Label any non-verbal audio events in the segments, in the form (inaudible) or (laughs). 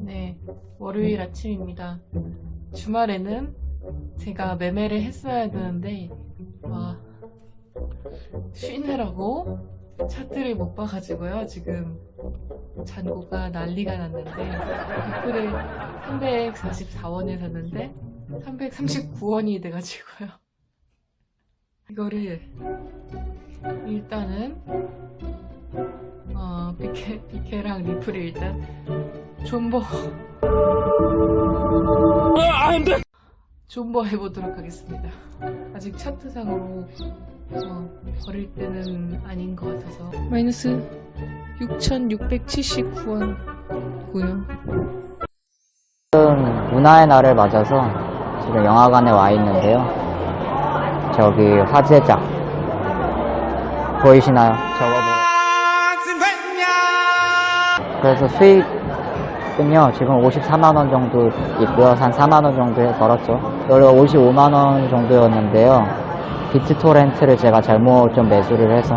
네, 월요일 아침입니다. 주말에는 제가 매매를 했어야 되는데, 와, 쉬느라고 차트를 못 봐가지고요. 지금 잔고가 난리가 났는데, 리플을 344원에 샀는데, 339원이 돼가지고요. 이거를 일단은 어, 비케, 비케랑 리플을 일단 존버 존버 해보도록 하겠습니다. 아직 차트상으로 어, 버릴 때는 아닌 것 같아서 마이너스 6,679원이고요. 지금 문화의 날을 맞아서 지금 영화관에 와 있는데요. 저기 화제작 보이시나요? 저거 그래서 수익은요 지금 54만원 정도 있고요. 한 4만원 정도 벌었죠. 원래 55만원 정도였는데요. 비트토렌트를 제가 잘못 좀 매수를 해서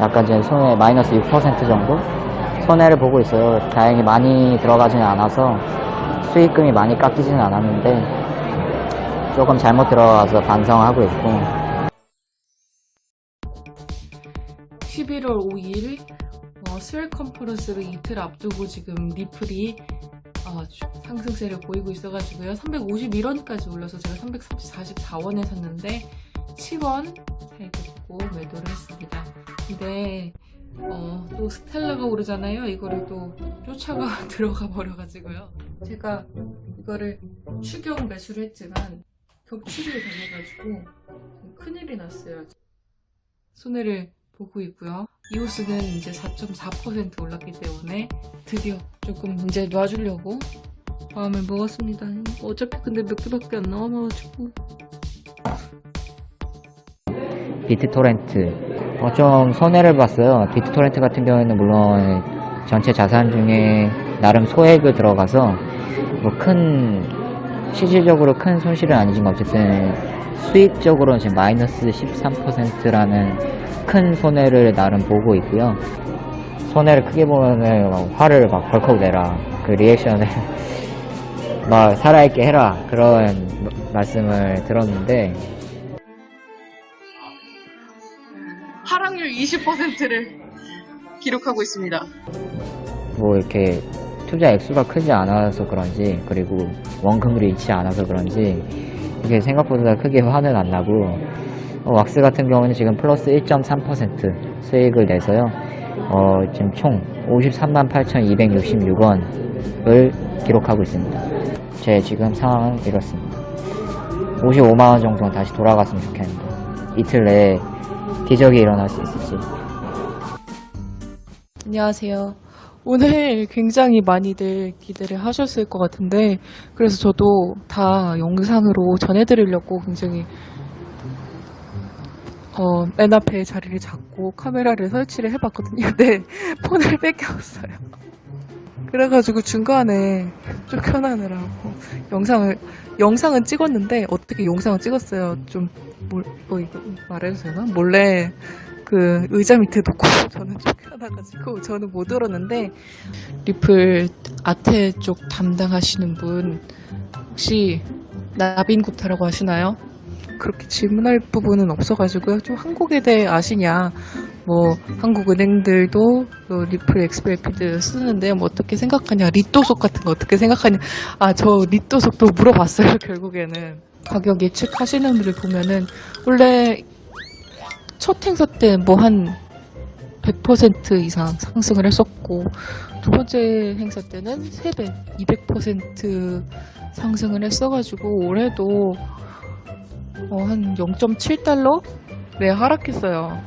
약간 지금 손해 마이너스 6% 정도? 손해를 보고 있어요. 다행히 많이 들어가지는 않아서 수익금이 많이 깎이지는 않았는데 조금 잘못 들어가서 반성하고 있고. 11월 5일 어, 스웰 컨퍼런스를 이틀 앞두고 지금 리플이 어, 주- 상승세를 보이고 있어가지고요. 351원까지 올려서 제가 344원에 샀는데 7원 살겠고 매도를 했습니다. 근데 어, 또 스텔라가 오르잖아요. 이거를 또 쫓아가 (laughs) 들어가 버려가지고요. 제가 이거를 추경 매수를 했지만 격추를 당해가지고 큰일이 났어요. 손해를 보고 있고요. 이오스는 이제 4.4% 올랐기 때문에 드디어 조금 이제 놔주려고? 마음을 먹었습니다. 어차피 근데 몇 개밖에 안 남아가지고. 비트토렌트. 어, 좀 손해를 봤어요. 비트토렌트 같은 경우에는 물론 전체 자산 중에 나름 소액을 들어가서 뭐 큰 실질적으로 큰 손실은 아니지만 어쨌든 수익적으로는 지금 마이너스 13%라는 큰 손해를 나름 보고 있고요. 손해를 크게 보면은 막 화를 막 벌컥 내라. 그 리액션을 (laughs) 막 살아있게 해라. 그런 말씀을 들었는데. 하락률 20%를 기록하고 있습니다. 뭐 이렇게 투자 액수가 크지 않아서 그런지 그리고 원금률이 있지 않아서 그런지 이게 생각보다 크게 화는 안 나고 어, 왁스 같은 경우는 지금 플러스 1.3% 수익을 내서요. 어, 지금 총 53만 8,266원을 기록하고 있습니다. 제 지금 상황은 이렇습니다. 55만원 정도는 다시 돌아갔으면 좋겠는데 이틀 내에 기적이 일어날 수 있을지. 안녕하세요. 오늘 굉장히 많이들 기대를 하셨을 것 같은데, 그래서 저도 다 영상으로 전해드리려고 굉장히, 어, 맨 앞에 자리를 잡고 카메라를 설치를 해봤거든요. 근데 (laughs) 폰을 뺏겨왔어요. 그래가지고 중간에 쫓겨나느라고 영상을, 영상은 찍었는데, 어떻게 영상을 찍었어요? 좀, 몰, 어, 이거 말해도 되나? 몰래 그 의자 밑에 놓고 (laughs) 저는 쫓겨나가지고 저는 못 들었는데 리플 아태 쪽 담당하시는 분 혹시 나빈 굽타라고 하시나요? 그렇게 질문할 부분은 없어가지고요. 좀 한국에 대해 아시냐? 뭐 한국 은행들도 또 리플 xRapid 쓰는데 뭐 어떻게 생각하냐? 리또속 같은 거 어떻게 생각하냐? 아 저 리또속도 물어봤어요 (laughs) 결국에는 가격 예측하시는 분을 보면은 원래 첫 행사 때 뭐 한 100% 이상 상승을 했었고 두 번째 행사 때는 3배, 200% 상승을 했어가지고 올해도 어, 한 0.7달러? 네, 하락했어요.